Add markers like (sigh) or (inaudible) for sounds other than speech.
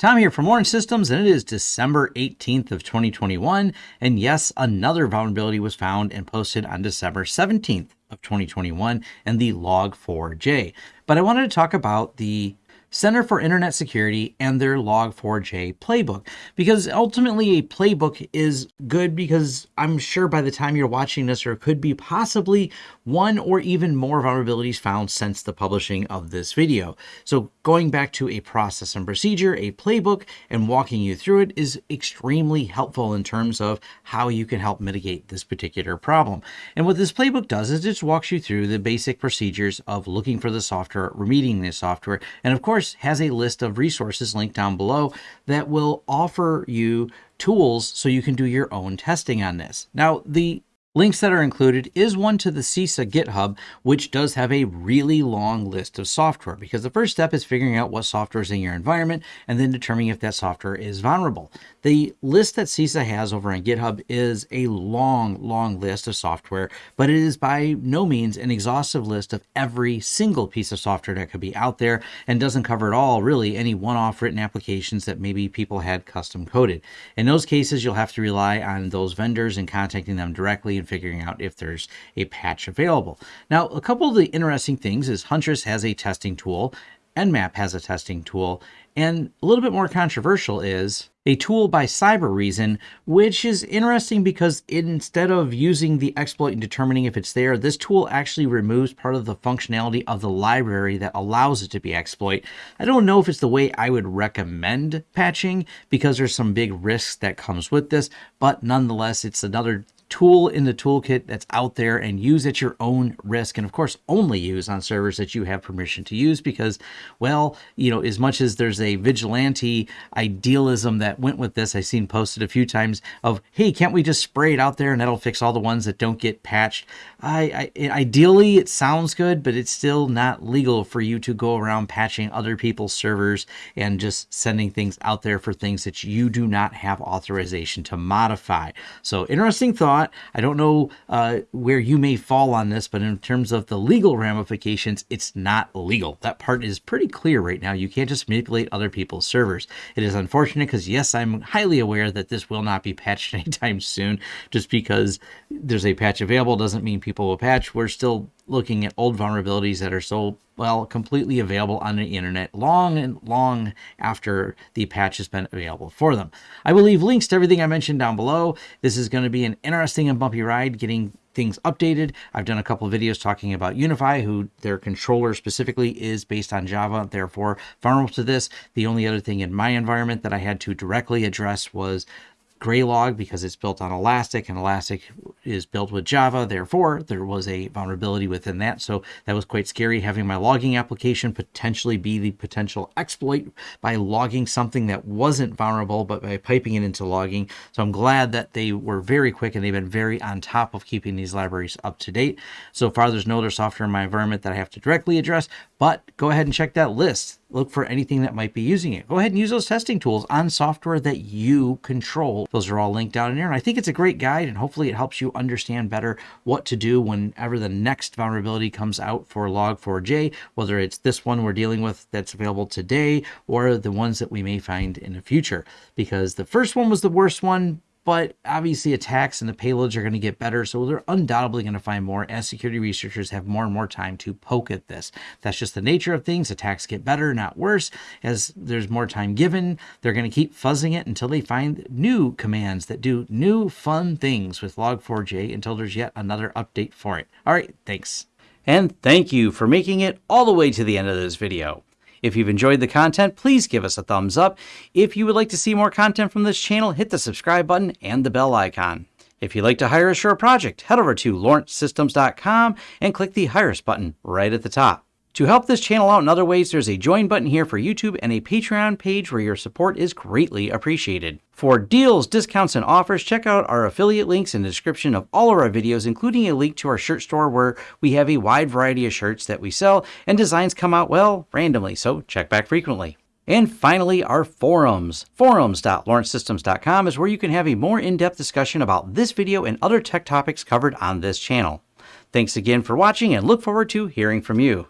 Tom here from Lawrence Systems, and it is December 18th of 2021. And yes, another vulnerability was found and posted on December 17th of 2021 and the Log4j. But I wanted to talk about the Center for Internet Security and their Log4j playbook. Because ultimately, a playbook is good because I'm sure by the time you're watching this, there could be possibly one or even more vulnerabilities found since the publishing of this video. So, going back to a process and procedure, a playbook, and walking you through it is extremely helpful in terms of how you can help mitigate this particular problem. And what this playbook does is it just walks you through the basic procedures of looking for the software, remediating the software, and of course, course, has a list of resources linked down below that will offer you tools so you can do your own testing on this. Now, the Links that are included is one to the CISA GitHub, which does have a really long list of software because the first step is figuring out what software is in your environment and then determining if that software is vulnerable. The list that CISA has over on GitHub is a long, long list of software, but it is by no means an exhaustive list of every single piece of software that could be out there and doesn't cover at all really any one-off written applications that maybe people had custom coded. In those cases, you'll have to rely on those vendors and contacting them directly and figuring out if there's a patch available. Now, a couple of the interesting things is Huntress has a testing tool, Nmap has a testing tool, and a little bit more controversial is a tool by Cybereason, which is interesting because instead of using the exploit and determining if it's there, this tool actually removes part of the functionality of the library that allows it to be exploit. I don't know if it's the way I would recommend patching because there's some big risks that comes with this, but nonetheless, it's another tool in the toolkit that's out there and use at your own risk. And of course, only use on servers that you have permission to use because, well, you know, as much as there's a vigilante idealism that went with this, I've seen posted a few times of, hey, can't we just spray it out there and that'll fix all the ones that don't get patched? I, I ideally it sounds good, but it's still not legal for you to go around patching other people's servers and just sending things out there for things that you do not have authorization to modify. So interesting thought not. I don't know uh, where you may fall on this, but in terms of the legal ramifications, it's not legal. That part is pretty clear right now. You can't just manipulate other people's servers. It is unfortunate because, yes, I'm highly aware that this will not be patched (laughs) anytime soon. Just because there's a patch available doesn't mean people will patch. We're still looking at old vulnerabilities that are so well completely available on the internet long and long after the patch has been available for them. I will leave links to everything I mentioned down below. This is going to be an interesting and bumpy ride getting things updated. I've done a couple of videos talking about UniFi, who their controller specifically is based on Java, therefore vulnerable to this. The only other thing in my environment that I had to directly address was Graylog because it's built on Elastic and Elastic is built with Java. Therefore, there was a vulnerability within that. So that was quite scary having my logging application potentially be the potential exploit by logging something that wasn't vulnerable, but by piping it into logging. So I'm glad that they were very quick and they've been very on top of keeping these libraries up to date. So far, there's no other software in my environment that I have to directly address, but go ahead and check that list look for anything that might be using it. Go ahead and use those testing tools on software that you control. Those are all linked down in here. And I think it's a great guide and hopefully it helps understand better what to do whenever the next vulnerability comes out for Log4j, whether it's this one we're dealing with that's available today or the ones that we may find in the future. Because the first one was the worst one, but obviously attacks and the payloads are going to get better. So they're undoubtedly going to find more as security researchers have more and more time to poke at this. That's just the nature of things. Attacks get better, not worse. As there's more time given, they're going to keep fuzzing it until they find new commands that do new fun things with Log4j until there's yet another update for it. All right, thanks. And thank you for making it all the way to the end of this video. If you've enjoyed the content, please give us a thumbs up. If you would like to see more content from this channel, hit the subscribe button and the bell icon. If you'd like to hire us for a project, head over to lawrencesystems.com and click the Hire Us button right at the top. To help this channel out in other ways, there's a join button here for YouTube and a Patreon page where your support is greatly appreciated. For deals, discounts, and offers, check out our affiliate links in the description of all of our videos, including a link to our shirt store where we have a wide variety of shirts that we sell and designs come out, well, randomly, so check back frequently. And finally, our forums. Forums.lawrencesystems.com is where you can have a more in-depth discussion about this video and other tech topics covered on this channel. Thanks again for watching and look forward to hearing from you.